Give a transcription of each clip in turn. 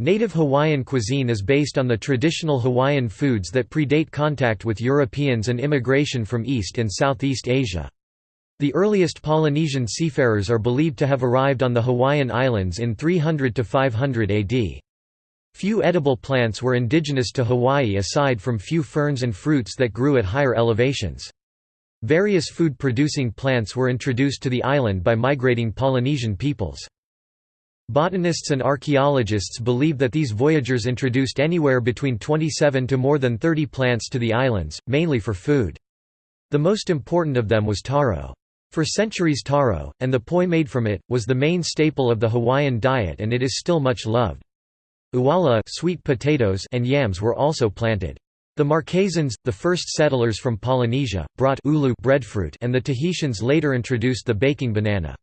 Native Hawaiian cuisine is based on the traditional Hawaiian foods that predate contact with Europeans and immigration from East and Southeast Asia. The earliest Polynesian seafarers are believed to have arrived on the Hawaiian Islands in 300 to 500 AD. Few edible plants were indigenous to Hawaii aside from few ferns and fruits that grew at higher elevations. Various food-producing plants were introduced to the island by migrating Polynesian peoples. Botanists and archaeologists believe that these voyagers introduced anywhere between 27 to more than 30 plants to the islands, mainly for food. The most important of them was taro. For centuries taro, and the poi made from it, was the main staple of the Hawaiian diet and it is still much loved. Uwala sweet potatoes and yams were also planted. The Marquesans, the first settlers from Polynesia, brought ulu breadfruit and the Tahitians later introduced the baking banana.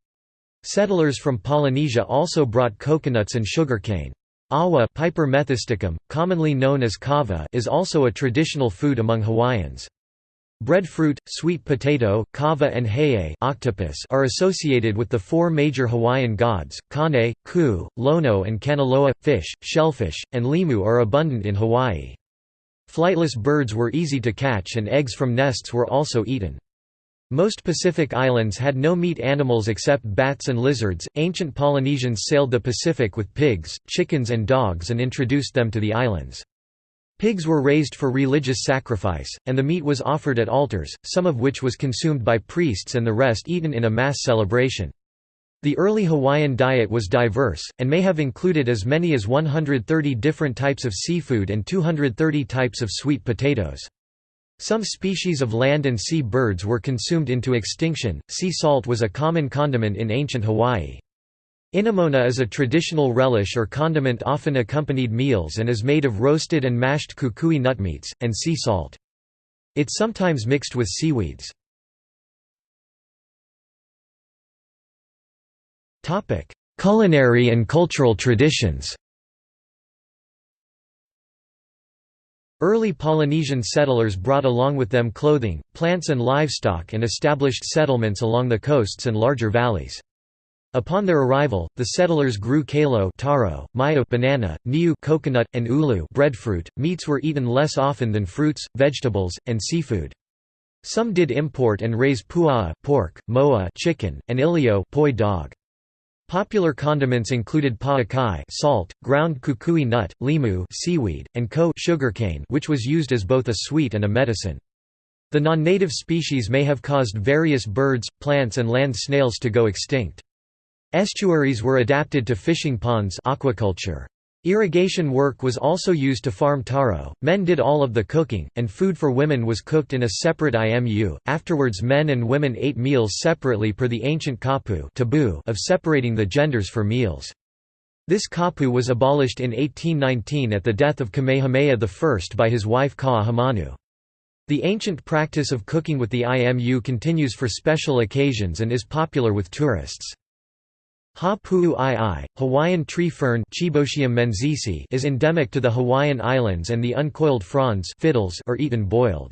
Settlers from Polynesia also brought coconuts and sugarcane. Awa Piper methysticum, commonly known as kava is also a traditional food among Hawaiians. Breadfruit, sweet potato, kava and hei octopus are associated with the four major Hawaiian gods, Kane, Ku, Lono and Kanaloa. Fish, shellfish, and limu are abundant in Hawaii. Flightless birds were easy to catch and eggs from nests were also eaten. Most Pacific islands had no meat animals except bats and lizards. Ancient Polynesians sailed the Pacific with pigs, chickens, and dogs and introduced them to the islands. Pigs were raised for religious sacrifice, and the meat was offered at altars, some of which was consumed by priests and the rest eaten in a mass celebration. The early Hawaiian diet was diverse, and may have included as many as 130 different types of seafood and 230 types of sweet potatoes. Some species of land and sea birds were consumed into extinction. Sea salt was a common condiment in ancient Hawaii. Inamona is a traditional relish or condiment often accompanied meals and is made of roasted and mashed kukui nut meats, and sea salt. It's sometimes mixed with seaweeds. Culinary and cultural traditions Early Polynesian settlers brought along with them clothing, plants and livestock and established settlements along the coasts and larger valleys. Upon their arrival, the settlers grew kalo taro, mayo banana, niu coconut, and ulu breadfruit. Meats were eaten less often than fruits, vegetables, and seafood. Some did import and raise puaa pork, moa chicken, and ilio poi dog. Popular condiments included pa'akai salt, ground kukui nut, limu seaweed, and ko sugarcane which was used as both a sweet and a medicine. The non-native species may have caused various birds, plants and land snails to go extinct. Estuaries were adapted to fishing ponds aquaculture. Irrigation work was also used to farm taro, men did all of the cooking, and food for women was cooked in a separate imu. Afterwards, men and women ate meals separately per the ancient kapu taboo of separating the genders for meals. This kapu was abolished in 1819 at the death of Kamehameha I by his wife Ka'ahumanu. The ancient practice of cooking with the imu continues for special occasions and is popular with tourists. Ha Pu'u Ii, Hawaiian tree fern is endemic to the Hawaiian Islands and the uncoiled fronds fiddles are eaten boiled.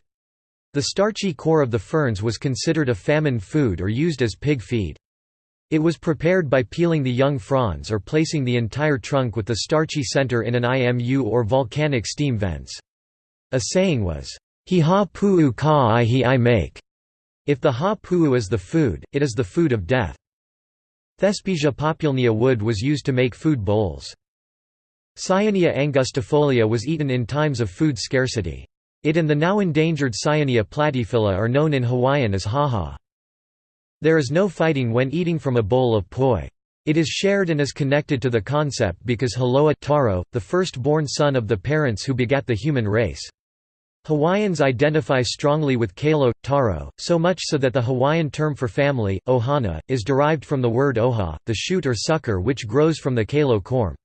The starchy core of the ferns was considered a famine food or used as pig feed. It was prepared by peeling the young fronds or placing the entire trunk with the starchy center in an IMU or volcanic steam vents. A saying was, He ha pu'u ka i he i make. If the ha pu'u is the food, it is the food of death. Thespesia populnea wood was used to make food bowls. Cyanea angustifolia was eaten in times of food scarcity. It and the now endangered Cyanea platyphylla are known in Hawaiian as haha. There is no fighting when eating from a bowl of poi. It is shared and is connected to the concept because Haloa taro, the first-born son of the parents who begat the human race. Hawaiians identify strongly with kalo, taro, so much so that the Hawaiian term for family, ohana, is derived from the word oha, the shoot or sucker which grows from the kalo corm.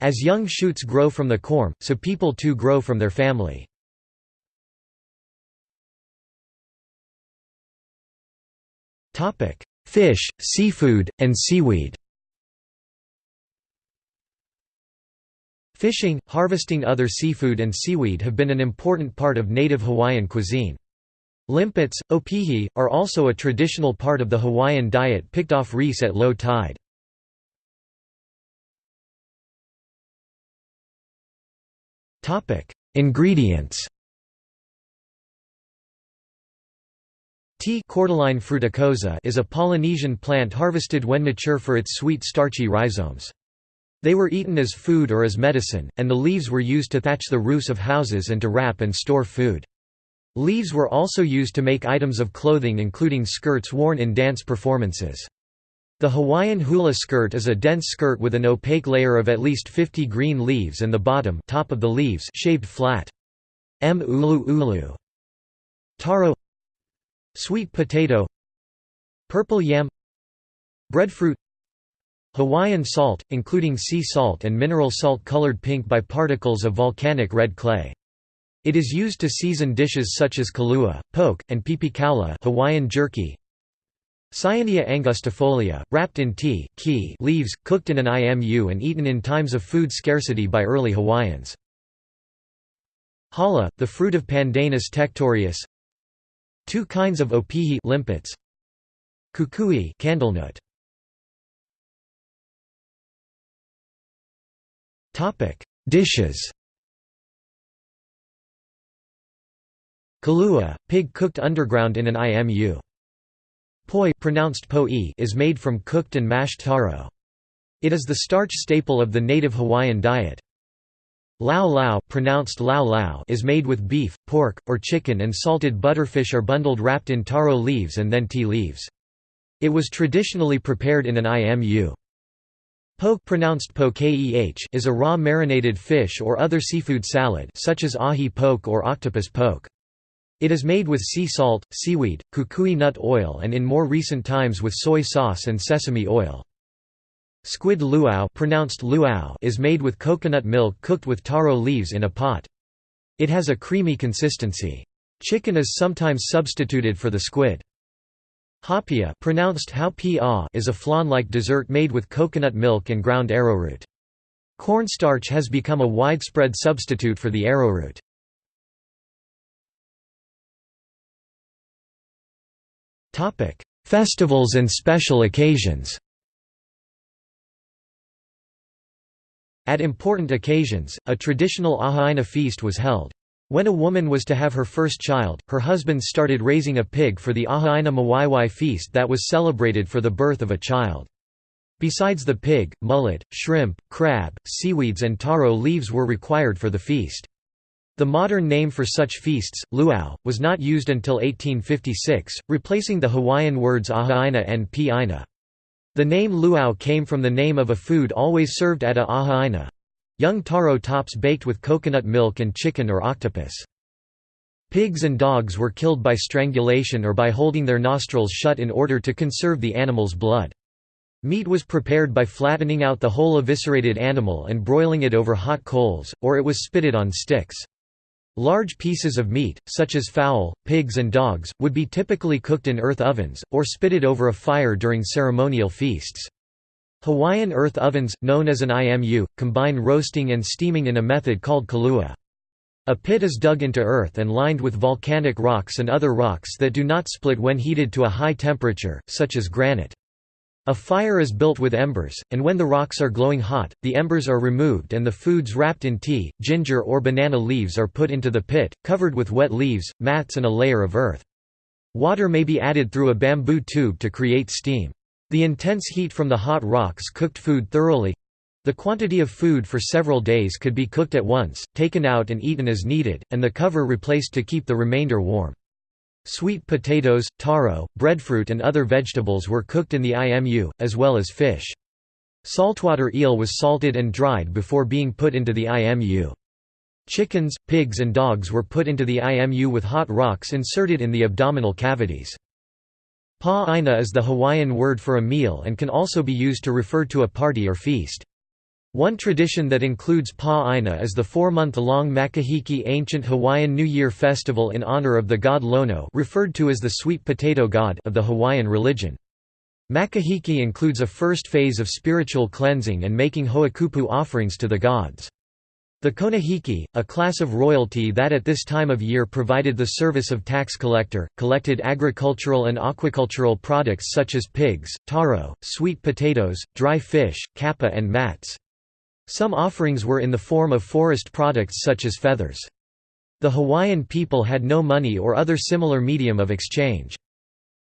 As young shoots grow from the corm, so people too grow from their family. Fish, seafood, and seaweed Fishing, harvesting other seafood and seaweed have been an important part of native Hawaiian cuisine. Limpets, opihi, are also a traditional part of the Hawaiian diet picked off reefs at low tide. Ingredients T. cordyline fruticosa is a Polynesian plant harvested when mature for its sweet starchy rhizomes. They were eaten as food or as medicine, and the leaves were used to thatch the roofs of houses and to wrap and store food. Leaves were also used to make items of clothing including skirts worn in dance performances. The Hawaiian hula skirt is a dense skirt with an opaque layer of at least 50 green leaves and the bottom top of the leaves shaved flat. M. ulu ulu. Taro Sweet potato Purple yam Breadfruit Hawaiian salt, including sea salt and mineral salt colored pink by particles of volcanic red clay. It is used to season dishes such as kalua, poke, and pipikaula Hawaiian jerky, Cyanea angustifolia, wrapped in ti key leaves, cooked in an IMU and eaten in times of food scarcity by early Hawaiians. Hala, the fruit of Pandanus tectorius Two kinds of opihi limpets. Kukui candlenut. Topic: Dishes. Kalua, pig cooked underground in an IMU. Poi pronounced po is made from cooked and mashed taro. It is the starch staple of the native Hawaiian diet. Lau lau, pronounced lao lao is made with beef, pork, or chicken and salted butterfish are bundled wrapped in taro leaves and then ti leaves. It was traditionally prepared in an imu. Poke pronounced po is a raw marinated fish or other seafood salad such as ahi poke or octopus poke. It is made with sea salt, seaweed, kukui nut oil and in more recent times with soy sauce and sesame oil. Squid luau, pronounced luau is made with coconut milk cooked with taro leaves in a pot. It has a creamy consistency. Chicken is sometimes substituted for the squid. Haupia pronounced is a flan-like dessert made with coconut milk and ground arrowroot. Cornstarch has become a widespread substitute for the arrowroot. Festivals and special occasions. At important occasions, a traditional Ahaina feast was held. When a woman was to have her first child, her husband started raising a pig for the Aha'aina Mawaiwai feast that was celebrated for the birth of a child. Besides the pig, mullet, shrimp, crab, seaweeds and taro leaves were required for the feast. The modern name for such feasts, luau, was not used until 1856, replacing the Hawaiian words aha'aina and pi'aina. The name luau came from the name of a food always served at a aha'aina. Young taro tops baked with coconut milk and chicken or octopus. Pigs and dogs were killed by strangulation or by holding their nostrils shut in order to conserve the animal's blood. Meat was prepared by flattening out the whole eviscerated animal and broiling it over hot coals, or it was spitted on sticks. Large pieces of meat, such as fowl, pigs and dogs, would be typically cooked in earth ovens, or spitted over a fire during ceremonial feasts. Hawaiian earth ovens, known as an IMU, combine roasting and steaming in a method called kalua. A pit is dug into earth and lined with volcanic rocks and other rocks that do not split when heated to a high temperature, such as granite. A fire is built with embers, and when the rocks are glowing hot, the embers are removed and the foods wrapped in ti, ginger or banana leaves are put into the pit, covered with wet leaves, mats and a layer of earth. Water may be added through a bamboo tube to create steam. The intense heat from the hot rocks cooked food thoroughly. The quantity of food for several days could be cooked at once, taken out and eaten as needed, and the cover replaced to keep the remainder warm. Sweet potatoes, taro, breadfruit and other vegetables were cooked in the IMU, as well as fish. Saltwater eel was salted and dried before being put into the IMU. Chickens, pigs and dogs were put into the IMU with hot rocks inserted in the abdominal cavities. Pa'aina is the Hawaiian word for a meal and can also be used to refer to a party or feast. One tradition that includes Pa'aina is the four-month-long Makahiki ancient Hawaiian New Year festival in honor of the god Lono referred to as the sweet potato god of the Hawaiian religion. Makahiki includes a first phase of spiritual cleansing and making ho'okupu offerings to the gods. The Konohiki, a class of royalty that at this time of year provided the service of tax collector, collected agricultural and aquacultural products such as pigs, taro, sweet potatoes, dry fish, kapa and mats. Some offerings were in the form of forest products such as feathers. The Hawaiian people had no money or other similar medium of exchange.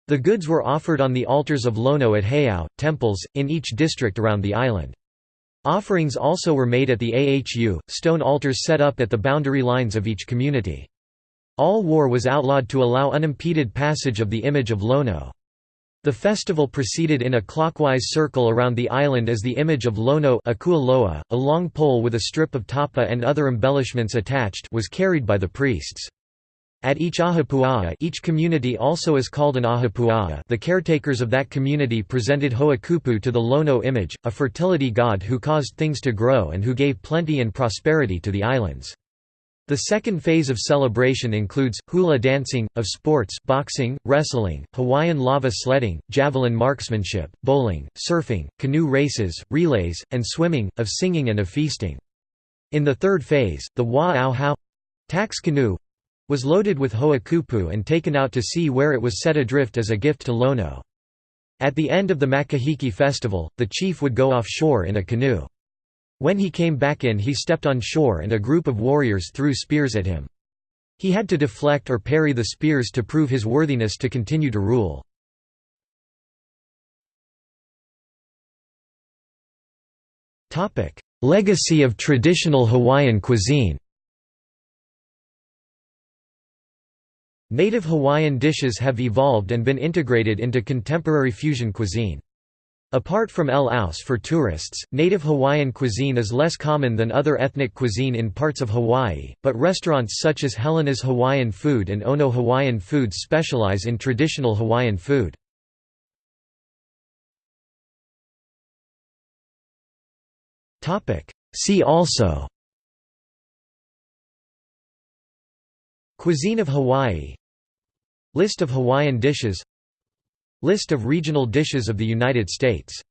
The goods were offered on the altars of Lono at Heiau, temples, in each district around the island. Offerings also were made at the Ahu, stone altars set up at the boundary lines of each community. All war was outlawed to allow unimpeded passage of the image of Lono. The festival proceeded in a clockwise circle around the island as the image of Lono a long pole with a strip of tapa and other embellishments attached was carried by the priests. At each ahupua'a each community also is called an ahupua'a the caretakers of that community presented Ho'okupu to the Lono image, a fertility god who caused things to grow and who gave plenty and prosperity to the islands. The second phase of celebration includes, hula dancing, of sports boxing, wrestling, Hawaiian lava sledding, javelin marksmanship, bowling, surfing, canoe races, relays, and swimming, of singing and of feasting. In the third phase, the wa'au tax canoe was loaded with ho'okupu and taken out to sea where it was set adrift as a gift to Lono. At the end of the Makahiki festival, the chief would go offshore in a canoe. When he came back in he stepped on shore and a group of warriors threw spears at him. He had to deflect or parry the spears to prove his worthiness to continue to rule. Legacy of traditional Hawaiian cuisine Native Hawaiian dishes have evolved and been integrated into contemporary fusion cuisine. Apart from luaus for tourists, native Hawaiian cuisine is less common than other ethnic cuisine in parts of Hawaii, but restaurants such as Helena's Hawaiian Food and Ono Hawaiian Foods specialize in traditional Hawaiian food. See also Cuisine of Hawaii List of Hawaiian dishes. List of regional dishes of the United States